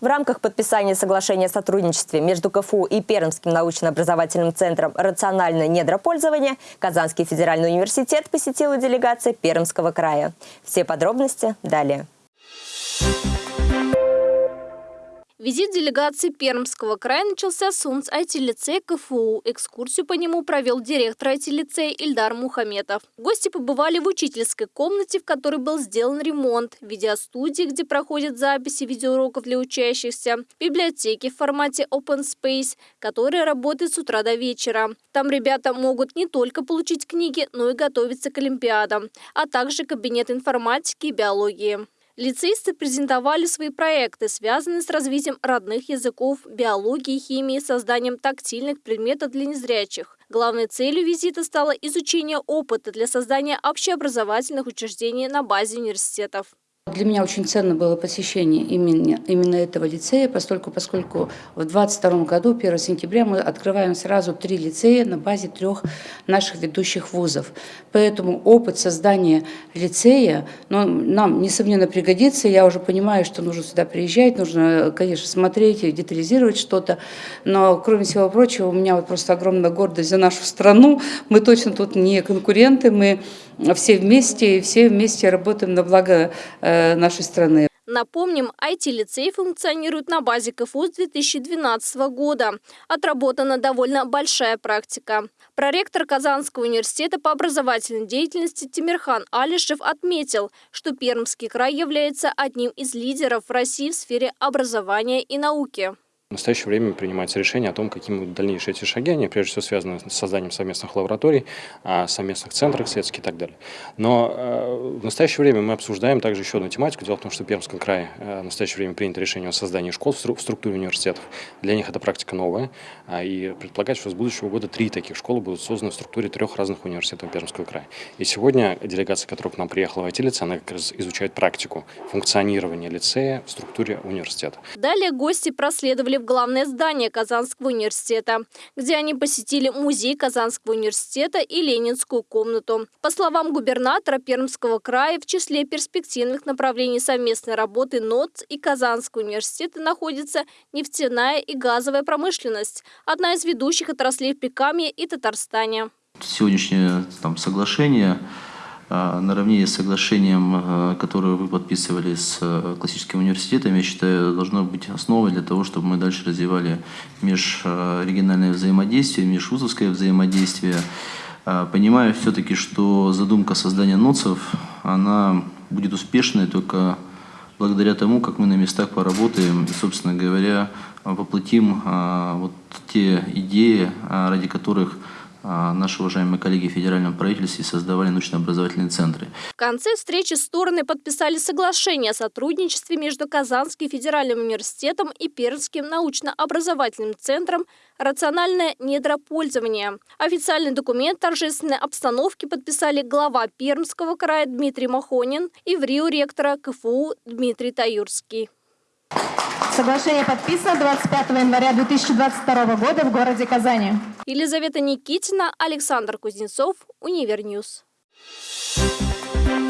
В рамках подписания соглашения о сотрудничестве между КФУ и Пермским научно-образовательным центром «Рациональное недропользование» Казанский федеральный университет посетила делегация Пермского края. Все подробности далее. Визит делегации Пермского края начался с УНС IT-лицея КФУ. Экскурсию по нему провел директор IT-лицея Ильдар Мухаметов. Гости побывали в учительской комнате, в которой был сделан ремонт, видеостудии, где проходят записи видеоуроков для учащихся, библиотеки в формате Open Space, которая работает с утра до вечера. Там ребята могут не только получить книги, но и готовиться к Олимпиадам, а также кабинет информатики и биологии. Лицеисты презентовали свои проекты, связанные с развитием родных языков, биологии, химии, созданием тактильных предметов для незрячих. Главной целью визита стало изучение опыта для создания общеобразовательных учреждений на базе университетов. Для меня очень ценно было посещение именно, именно этого лицея, поскольку, поскольку в 2022 году, 1 сентября, мы открываем сразу три лицея на базе трех наших ведущих вузов. Поэтому опыт создания лицея ну, нам, несомненно, пригодится. Я уже понимаю, что нужно сюда приезжать, нужно, конечно, смотреть и детализировать что-то. Но, кроме всего прочего, у меня вот просто огромная гордость за нашу страну. Мы точно тут не конкуренты, мы все вместе, и все вместе работаем на благо э, нашей страны. Напомним, IT-лицей функционирует на базе КФУ с 2012 года. Отработана довольно большая практика. Проректор Казанского университета по образовательной деятельности Тимирхан Алишев отметил, что Пермский край является одним из лидеров России в сфере образования и науки. В настоящее время принимается решение о том, какими будут дальнейшие эти шаги. Они прежде всего связаны с созданием совместных лабораторий, а, совместных центров исследовательских и так далее. Но э, в настоящее время мы обсуждаем также еще одну тематику. Дело в том, что в Пермском крае э, в настоящее время принято решение о создании школ в структуре университетов. Для них это практика новая. А, и предполагается, что с будущего года три таких школы будут созданы в структуре трех разных университетов Пермского края. И сегодня делегация, которая к нам приехала в IT-лице, она как раз изучает практику функционирования лицея в структуре университета. Далее гости проследовали в главное здание Казанского университета, где они посетили музей Казанского университета и Ленинскую комнату. По словам губернатора Пермского края, в числе перспективных направлений совместной работы НОЦ и Казанского университета находится нефтяная и газовая промышленность, одна из ведущих отраслей в Прикамье и Татарстане. Сегодняшнее там, соглашение наравне с соглашением, а, которое вы подписывали с а, классическим университетом, я считаю, должно быть основой для того, чтобы мы дальше развивали межрегиональное взаимодействие, межвузовское взаимодействие. Понимаю все-таки, что задумка создания НОЦов, она будет успешной только благодаря тому, как мы на местах поработаем и, собственно говоря, воплотим вот те идеи, ради которых а, наши уважаемые коллеги в федеральном правительстве создавали научно-образовательные центры. В конце встречи стороны подписали соглашение о сотрудничестве между Казанским федеральным университетом и Пермским научно-образовательным центром «Рациональное недропользование». Официальный документ торжественной обстановки подписали глава Пермского края Дмитрий Махонин и в Рио ректора КФУ Дмитрий Таюрский. Соглашение подписано 25 января 2022 года в городе Казани. Елизавета Никитина, Александр Кузнецов, Univer News. Thank you.